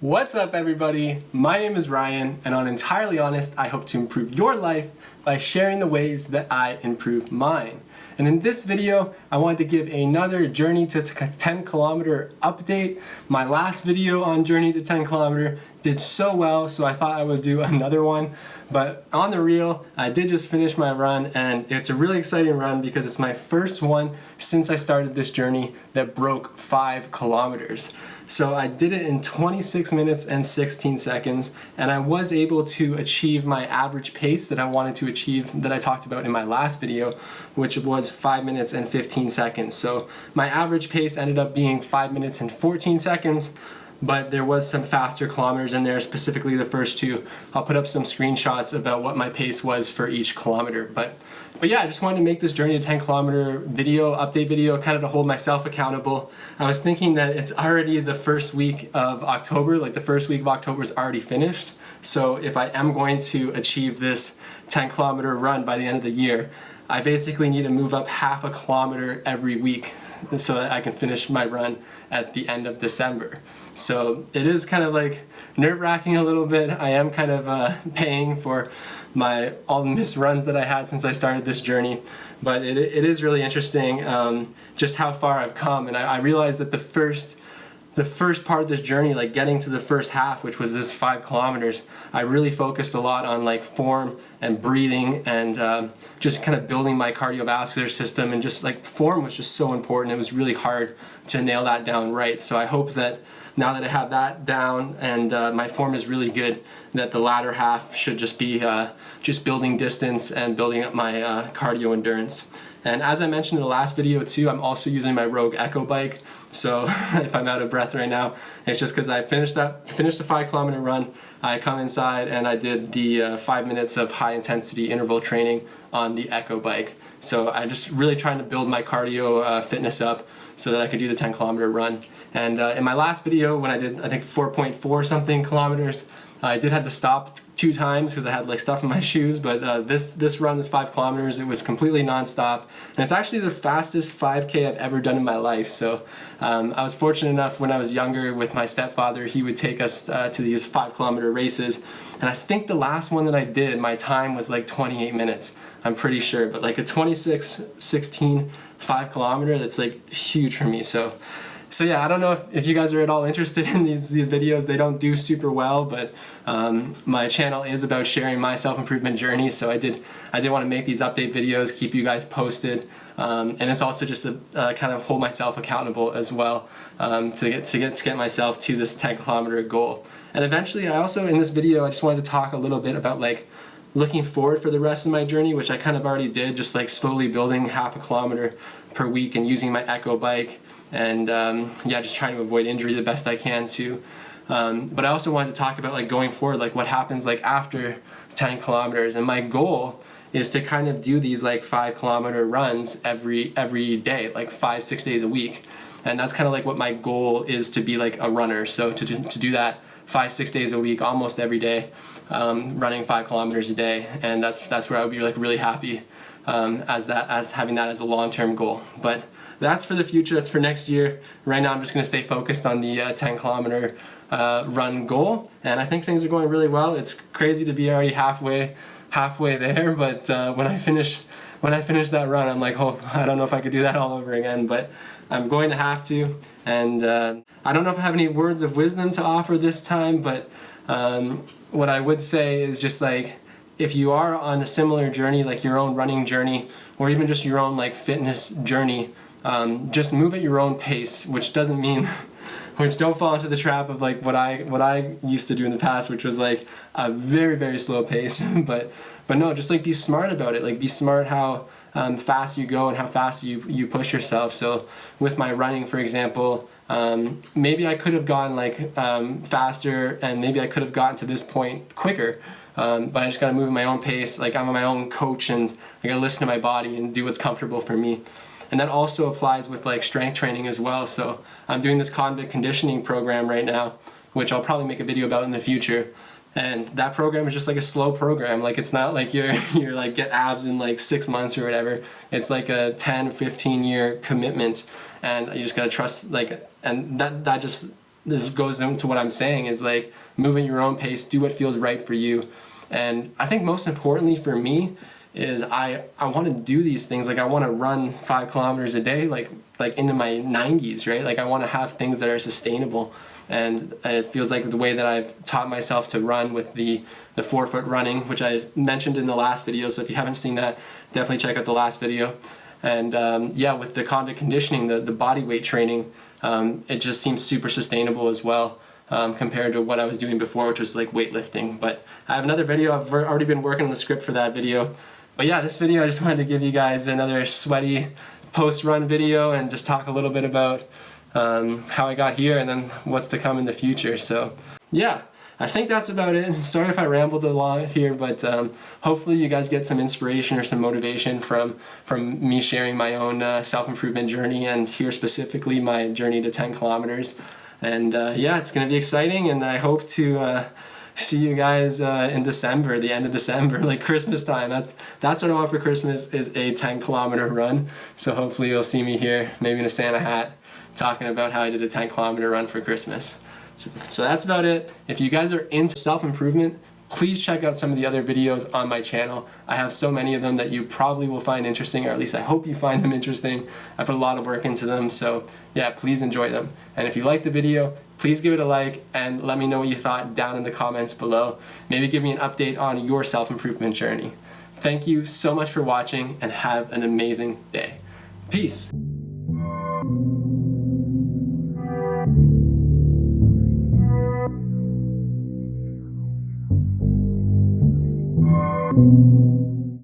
What's up everybody? My name is Ryan and on Entirely Honest I hope to improve your life by sharing the ways that I improve mine. And in this video I wanted to give another Journey to 10 Kilometer update. My last video on Journey to 10 Kilometer did so well so I thought I would do another one. But on the real, I did just finish my run and it's a really exciting run because it's my first one since I started this journey that broke 5 kilometers. So I did it in 26 minutes and 16 seconds and I was able to achieve my average pace that I wanted to achieve that I talked about in my last video which was 5 minutes and 15 seconds. So my average pace ended up being 5 minutes and 14 seconds but there was some faster kilometers in there, specifically the first two. I'll put up some screenshots about what my pace was for each kilometer. But, but yeah, I just wanted to make this Journey to 10 kilometer video, update video, kind of to hold myself accountable. I was thinking that it's already the first week of October, like the first week of October is already finished. So if I am going to achieve this 10 kilometer run by the end of the year, I basically need to move up half a kilometer every week so that I can finish my run at the end of December. So it is kind of like nerve-wracking a little bit. I am kind of uh, paying for my all the missed runs that I had since I started this journey. But it, it is really interesting um, just how far I've come. And I, I realized that the first the first part of this journey, like getting to the first half, which was this five kilometers, I really focused a lot on like form and breathing and um, just kind of building my cardiovascular system and just like form was just so important. It was really hard to nail that down right. So I hope that now that I have that down and uh, my form is really good, that the latter half should just be uh, just building distance and building up my uh, cardio endurance. And as I mentioned in the last video too, I'm also using my Rogue Echo bike. So if I'm out of breath right now, it's just because I finished that finished the five kilometer run. I come inside and I did the uh, five minutes of high intensity interval training on the Echo bike. So I'm just really trying to build my cardio uh, fitness up so that I could do the 10 kilometer run. And uh, in my last video when I did I think 4.4 something kilometers, I did have to stop two times because I had like stuff in my shoes, but uh, this, this run, this five kilometers, it was completely nonstop. And it's actually the fastest 5K I've ever done in my life. So um, I was fortunate enough when I was younger with my stepfather, he would take us uh, to these five kilometer races. And I think the last one that I did, my time was like 28 minutes. I'm pretty sure, but like a 26, 16, five kilometer, that's like huge for me. So so yeah, I don't know if, if you guys are at all interested in these, these videos. They don't do super well, but um, my channel is about sharing my self-improvement journey. So I did I did want to make these update videos, keep you guys posted, um, and it's also just to uh, kind of hold myself accountable as well um, to get to get to get myself to this 10 kilometer goal. And eventually, I also in this video I just wanted to talk a little bit about like looking forward for the rest of my journey, which I kind of already did, just like slowly building half a kilometer per week and using my Echo bike and um, yeah, just trying to avoid injury the best I can too. Um, but I also wanted to talk about like going forward, like what happens like after 10 kilometers. And my goal is to kind of do these like five kilometer runs every every day, like five six days a week. And that's kind of like what my goal is to be like a runner. So to do, to do that five six days a week, almost every day, um, running five kilometers a day, and that's that's where I would be like really happy um, as that as having that as a long term goal. But that's for the future, that's for next year. Right now I'm just gonna stay focused on the uh, 10 kilometer uh, run goal. And I think things are going really well. It's crazy to be already halfway halfway there, but uh, when I finish when I finish that run, I'm like, oh, I don't know if I could do that all over again, but I'm going to have to. And uh, I don't know if I have any words of wisdom to offer this time, but um, what I would say is just like, if you are on a similar journey, like your own running journey, or even just your own like fitness journey, um, just move at your own pace, which doesn't mean, which don't fall into the trap of like what I what I used to do in the past, which was like a very very slow pace. but but no, just like be smart about it. Like be smart how um, fast you go and how fast you you push yourself. So with my running, for example. Um, maybe I could have gone like um, faster and maybe I could have gotten to this point quicker. Um, but I just gotta move at my own pace. Like I'm my own coach and I gotta listen to my body and do what's comfortable for me. And that also applies with like strength training as well. So I'm doing this convict conditioning program right now, which I'll probably make a video about in the future. And that program is just like a slow program. Like it's not like you're you're like get abs in like six months or whatever. It's like a 10, 15 year commitment, and you just gotta trust like and that that just this goes into what I'm saying is like move at your own pace, do what feels right for you. And I think most importantly for me is I, I want to do these things. Like I want to run five kilometers a day, like, like into my 90s, right? Like I want to have things that are sustainable. And it feels like the way that I've taught myself to run with the, the forefoot running, which I mentioned in the last video. So if you haven't seen that, definitely check out the last video. And um, yeah, with the convict conditioning, the, the body weight training, um, it just seems super sustainable as well. Um, compared to what I was doing before, which was like weightlifting. But I have another video, I've already been working on the script for that video. But yeah, this video, I just wanted to give you guys another sweaty post-run video and just talk a little bit about um, how I got here and then what's to come in the future. So yeah, I think that's about it. Sorry if I rambled a lot here, but um, hopefully you guys get some inspiration or some motivation from, from me sharing my own uh, self-improvement journey and here specifically my journey to 10 kilometers. And uh, yeah, it's going to be exciting and I hope to uh, see you guys uh, in December, the end of December, like Christmas time. That's, that's what I want for Christmas is a 10 kilometer run. So hopefully you'll see me here, maybe in a Santa hat, talking about how I did a 10 kilometer run for Christmas. So, so that's about it. If you guys are into self-improvement, please check out some of the other videos on my channel. I have so many of them that you probably will find interesting, or at least I hope you find them interesting. I put a lot of work into them, so yeah, please enjoy them. And if you like the video, please give it a like and let me know what you thought down in the comments below. Maybe give me an update on your self-improvement journey. Thank you so much for watching and have an amazing day. Peace.